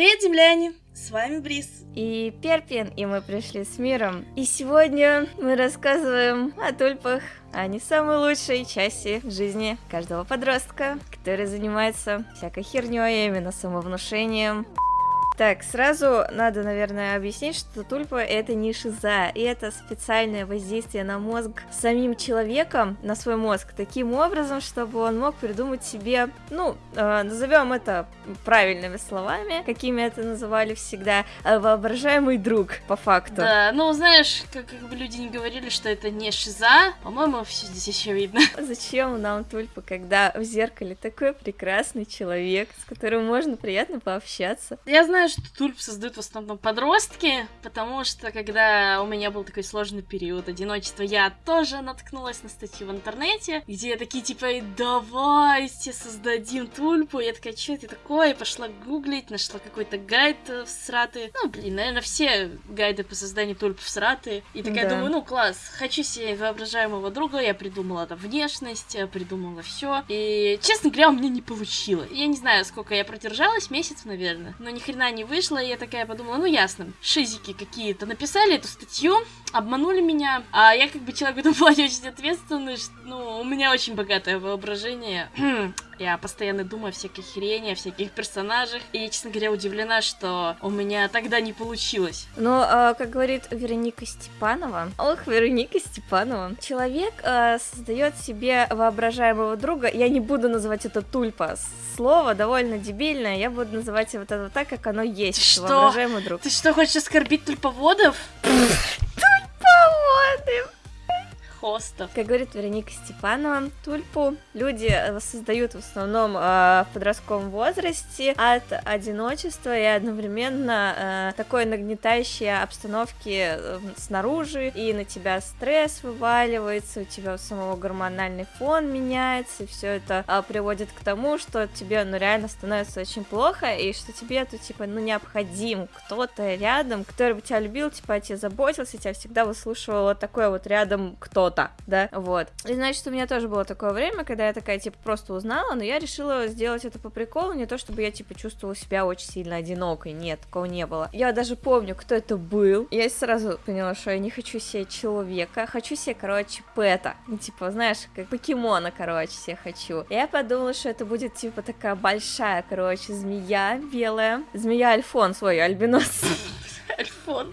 Привет, земляне! С вами Брис. И Перпин, и мы пришли с миром. И сегодня мы рассказываем о тульпах, о не самой лучшей части жизни каждого подростка, который занимается всякой херней, именно самовнушением, так, сразу надо, наверное, объяснить, что тульпа это не шиза, и это специальное воздействие на мозг самим человеком, на свой мозг, таким образом, чтобы он мог придумать себе, ну, э, назовем это правильными словами, какими это называли всегда, э, воображаемый друг, по факту. Да, ну, знаешь, как, как бы люди не говорили, что это не шиза, по-моему, все здесь еще видно. Зачем нам тульпа, когда в зеркале такой прекрасный человек, с которым можно приятно пообщаться? Я знаю, что тульп создают в основном подростки, потому что когда у меня был такой сложный период одиночества, я тоже наткнулась на статью в интернете, где такие типа, давайте создадим тульпу. Я такая, что это такое? Пошла гуглить, нашла какой-то гайд в сраты. Ну, блин, наверное, все гайды по созданию тульп в сраты. И такая да. думаю, ну класс, хочу себе воображаемого друга, я придумала там внешность, придумала все. И, честно говоря, у меня не получилось. Я не знаю, сколько я продержалась, месяц, наверное, но ни хрена не не вышло, и я такая подумала, ну ясно, шизики какие-то написали эту статью, обманули меня, а я как бы человек в этом плане очень ответственный, ну, у меня очень богатое воображение, я постоянно думаю о всякой хрени, о всяких персонажах, и, честно говоря, удивлена, что у меня тогда не получилось. Ну, э, как говорит Вероника Степанова, ох, Вероника Степанова, человек э, создает себе воображаемого друга, я не буду называть это тульпа, слово довольно дебильное, я буду называть его это так, как оно есть, Ты что? воображаемый друг. Ты что, хочешь оскорбить тульповодов? Хостов. Как говорит Вероника Степанова, тульпу люди э, создают в основном э, в подростковом возрасте от одиночества и одновременно э, такой нагнетающей обстановки э, снаружи, и на тебя стресс вываливается, у тебя самого гормональный фон меняется, и все это э, приводит к тому, что тебе ну реально становится очень плохо, и что тебе тут типа ну необходим. Кто-то рядом, который бы тебя любил, типа о тебе заботился, тебя всегда выслушивал вот такой вот рядом кто кто-то, да, вот. И значит, у меня тоже было такое время, когда я такая, типа, просто узнала, но я решила сделать это по приколу, не то чтобы я, типа, чувствовала себя очень сильно одинокой, нет, такого не было. Я даже помню, кто это был, я сразу поняла, что я не хочу себе человека, хочу себе, короче, пэта, ну, типа, знаешь, как покемона, короче, себе хочу. Я подумала, что это будет, типа, такая большая, короче, змея белая, змея Альфон свой, альбинос. Альфон.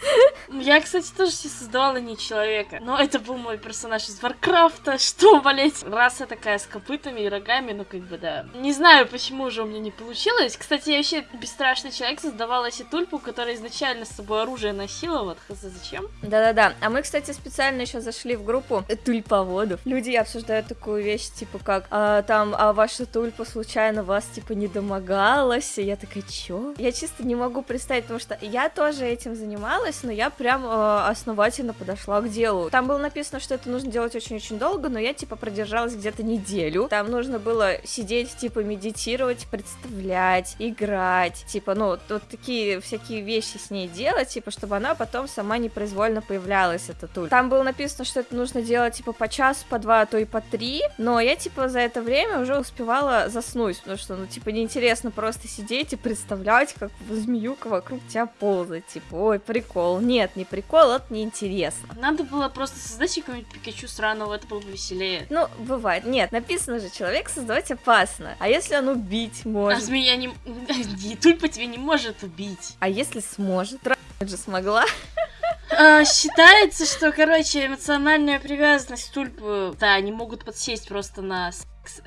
Я, кстати, тоже себе создавала не человека, но это был мой персонаж из Варкрафта, что, блять, раса такая с копытами и рогами, ну, как бы, да. Не знаю, почему уже у меня не получилось. Кстати, я вообще бесстрашный человек создавала себе тульпу, которая изначально с собой оружие носила, вот, хз, зачем? Да-да-да, а мы, кстати, специально еще зашли в группу тульповодов. Люди обсуждают такую вещь, типа, как, а, там, а ваша тульпа случайно вас, типа, не домогалась? И я такая, чё? Я чисто не могу представить, потому что я тоже этим занималась, но я прям э, основательно подошла к делу. Там было написано, что это нужно делать очень-очень долго, но я типа продержалась где-то неделю. Там нужно было сидеть, типа медитировать, представлять, играть, типа, ну, вот такие всякие вещи с ней делать, типа, чтобы она потом сама непроизвольно появлялась, эта туль. Там было написано, что это нужно делать, типа, по часу, по два, а то и по три, но я, типа, за это время уже успевала заснуть, потому что, ну, типа, неинтересно просто сидеть и представлять, как змеюка вокруг тебя ползает, типа, ой, прикол. Нет, не прикол, это неинтересно. Надо было просто создать какого-нибудь Пикачу сраного, это было бы веселее. Ну, бывает. Нет, написано же, человек создавать опасно. А если он убить может? А змея не... Тульпа тебя не может убить. А если сможет? же смогла. А, считается, что, короче, эмоциональная привязанность тульпы, да, они могут подсесть просто на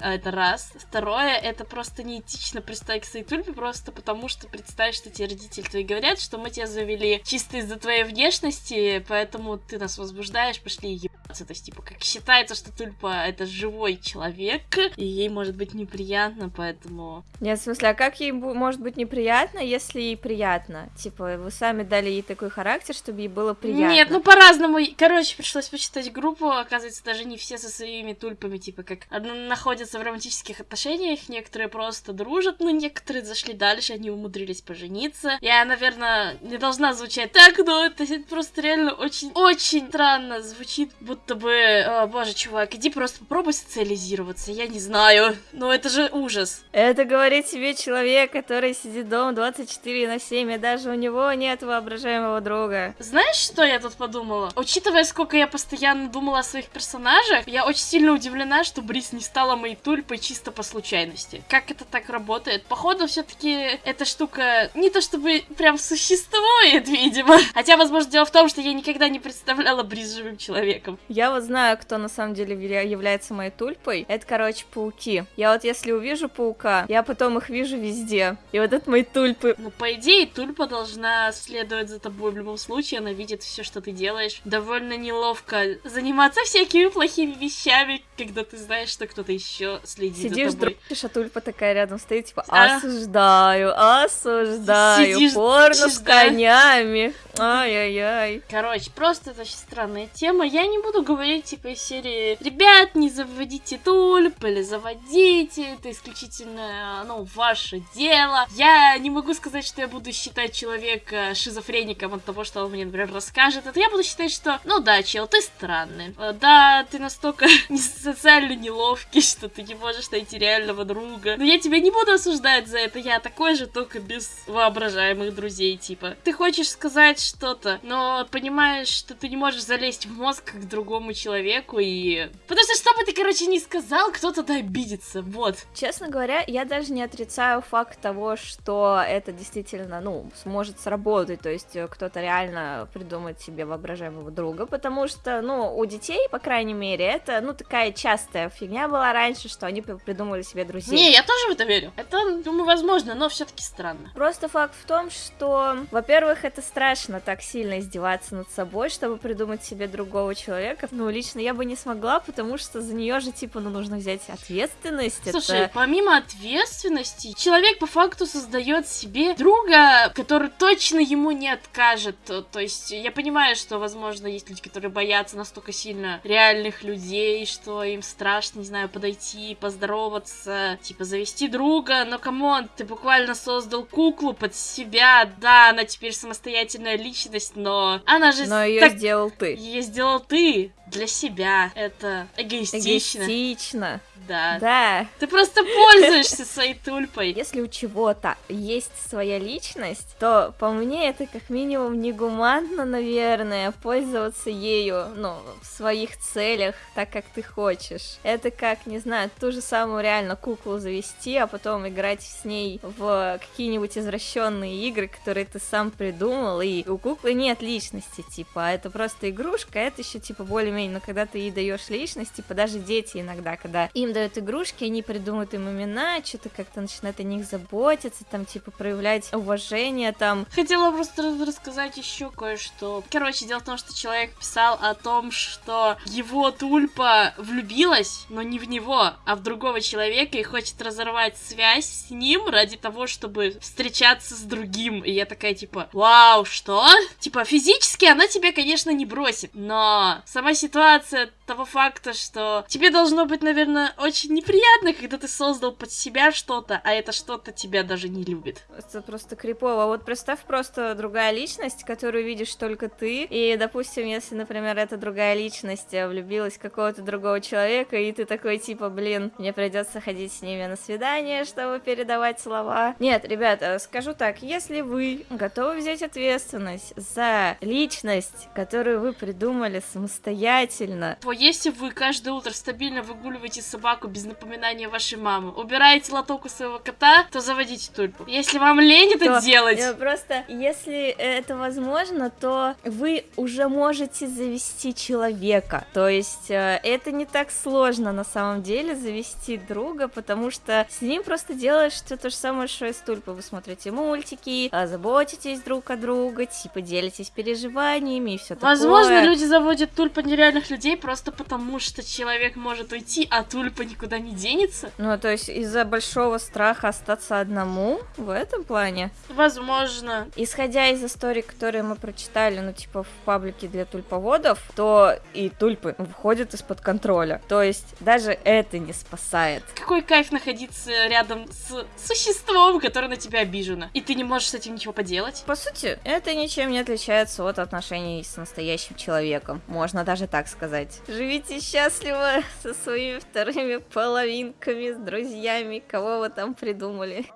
это раз. Второе, это просто неэтично пристать к своей тульпе, просто потому что представь, что тебе родители твои говорят, что мы тебя завели чисто из-за твоей внешности, поэтому ты нас возбуждаешь, пошли ебаться. То есть, типа, как считается, что тульпа это живой человек, и ей может быть неприятно, поэтому... Нет, в смысле, а как ей может быть неприятно, если ей приятно? Типа, вы сами дали ей такой характер, чтобы ей было приятно. Нет, ну по-разному. Короче, пришлось почитать группу, оказывается, даже не все со своими тульпами, типа, как находятся в романтических отношениях, некоторые просто дружат, но некоторые зашли дальше, они умудрились пожениться. Я, наверное, не должна звучать так, но это просто реально очень-очень странно звучит, будто бы, о, боже, чувак, иди просто попробуй социализироваться, я не знаю, но это же ужас. Это говорит себе человек, который сидит дома 24 на 7, и даже у него нет воображаемого друга. Знаешь, что я тут подумала? Учитывая, сколько я постоянно думала о своих персонажах, я очень сильно удивлена, что Брис не стала моей тульпой чисто по случайности. Как это так работает? Походу, все-таки эта штука не то чтобы прям существует, видимо. Хотя, возможно, дело в том, что я никогда не представляла Бриз живым человеком. Я вот знаю, кто на самом деле является моей тульпой. Это, короче, пауки. Я вот если увижу паука, я потом их вижу везде. И вот это мои тульпы. Ну, по идее, тульпа должна следовать за тобой в любом случае. Она видит все, что ты делаешь. Довольно неловко заниматься всякими плохими вещами, когда ты знаешь, что кто-то еще следит Сидишь, за тобой. Сидишь, а тульпа такая рядом стоит, типа, а? осуждаю, осуждаю, Сидишь, порно с конями. Ай-яй-яй. Короче, просто это очень странная тема. Я не буду говорить, типа, из серии «Ребят, не заводите тульп» или «Заводите», это исключительно, ну, ваше дело. Я не могу сказать, что я буду считать человека шизофреником от того, что он мне, например, расскажет. Это я буду считать, что, ну да, чел, ты странный. Э, да, ты настолько социально неловкий, что ты не можешь найти реального друга. Но я тебя не буду осуждать за это. Я такой же, только без воображаемых друзей, типа. Ты хочешь сказать, что-то, но понимаешь, что ты не можешь залезть в мозг к другому человеку и... Потому что что бы ты, короче, не сказал, кто-то обидится, вот. Честно говоря, я даже не отрицаю факт того, что это действительно, ну, сможет сработать, то есть э, кто-то реально придумает себе воображаемого друга, потому что, ну, у детей, по крайней мере, это, ну, такая частая фигня была раньше, что они придумали себе друзей. Не, я тоже в это верю. Это, думаю, возможно, но все-таки странно. Просто факт в том, что, во-первых, это страшно, так сильно издеваться над собой, чтобы придумать себе другого человека. Ну, лично я бы не смогла, потому что за нее же, типа, ну, нужно взять ответственность. Слушай, это... помимо ответственности, человек по факту создает себе друга, который точно ему не откажет. То есть, я понимаю, что, возможно, есть люди, которые боятся настолько сильно реальных людей, что им страшно, не знаю, подойти, поздороваться, типа, завести друга, но, come on, ты буквально создал куклу под себя, да, она теперь самостоятельная личность, но она же... Но ее так... сделал ты. Ее сделал ты для себя. Это эгоистично. Эгоистично. Да. Да. Ты просто пользуешься своей тульпой. Если у чего-то есть своя личность, то по мне это как минимум негуманно, наверное, пользоваться ею, ну, в своих целях, так как ты хочешь. Это как, не знаю, ту же самую реально куклу завести, а потом играть с ней в какие-нибудь извращенные игры, которые ты сам придумал, и у куклы нет личности, типа, а это просто игрушка, а это еще типа более более но когда ты ей даешь личность, типа даже дети иногда, когда им дают игрушки, они придумывают им имена, что-то как-то начинают о них заботиться, там, типа, проявлять уважение, там. Хотела просто рассказать еще кое-что. Короче, дело в том, что человек писал о том, что его тульпа влюбилась, но не в него, а в другого человека и хочет разорвать связь с ним ради того, чтобы встречаться с другим. И я такая, типа, вау, что? Типа, физически она тебя, конечно, не бросит, но сама ситуация того факта, что тебе должно быть, наверное, очень неприятно, когда ты создал под себя что-то, а это что-то тебя даже не любит. Это просто крипово. Вот представь просто другая личность, которую видишь только ты, и, допустим, если, например, эта другая личность влюбилась в какого-то другого человека, и ты такой, типа, блин, мне придется ходить с ними на свидание, чтобы передавать слова. Нет, ребята, скажу так, если вы готовы взять ответственность за личность, которую вы придумали самостоятельно, самостоятельно. Если вы каждое утро стабильно выгуливаете собаку без напоминания вашей мамы, убираете лоток у своего кота, то заводите тульпу. Если вам лень это то, делать... Э, просто, если это возможно, то вы уже можете завести человека. То есть э, это не так сложно на самом деле завести друга, потому что с ним просто делаешь все то же самое, что и с тульпой. Вы смотрите мультики, а, заботитесь друг о друга, типа делитесь переживаниями и все такое. Возможно, люди заводят тульпа нереально реальных людей просто просто потому, что человек может уйти, а тульпа никуда не денется? Ну, то есть из-за большого страха остаться одному в этом плане? Возможно. Исходя из историй, которые мы прочитали, ну, типа, в паблике для тульповодов, то и тульпы выходят из-под контроля. То есть даже это не спасает. Какой кайф находиться рядом с существом, которое на тебя обижено, и ты не можешь с этим ничего поделать? По сути, это ничем не отличается от отношений с настоящим человеком. Можно даже так сказать. Живите счастливо со своими вторыми половинками, с друзьями, кого вы там придумали.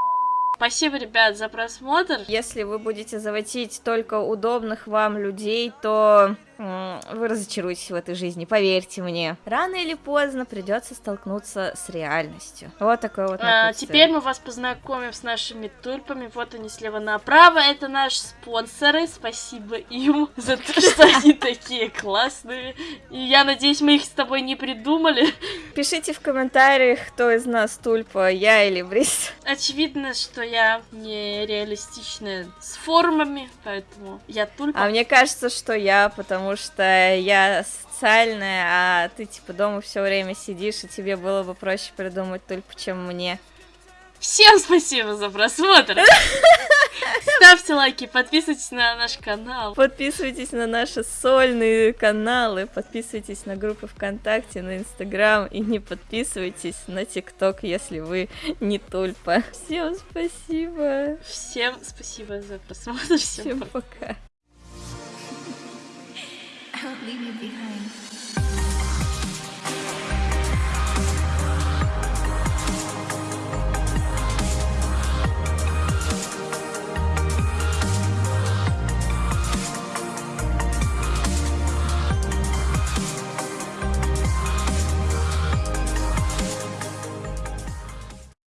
Спасибо, ребят, за просмотр. Если вы будете заводить только удобных вам людей, то вы разочаруетесь в этой жизни, поверьте мне. Рано или поздно придется столкнуться с реальностью. Вот такой вот а, Теперь мы вас познакомим с нашими тульпами. Вот они слева направо. Это наши спонсоры. Спасибо им за то, что они такие классные. И я надеюсь, мы их с тобой не придумали. Пишите в комментариях, кто из нас тульпа, я или Брис. Очевидно, что я не реалистичная с формами, поэтому я тульпа. А мне кажется, что я, потому что я социальная, а ты типа дома все время сидишь, и тебе было бы проще придумать только, чем мне. Всем спасибо за просмотр! Ставьте лайки, подписывайтесь на наш канал. Подписывайтесь на наши сольные каналы, подписывайтесь на группы ВКонтакте, на Инстаграм и не подписывайтесь на ТикТок, если вы не тульпа. Всем спасибо. Всем спасибо за просмотр. Всем, Всем пока. won't leave you behind.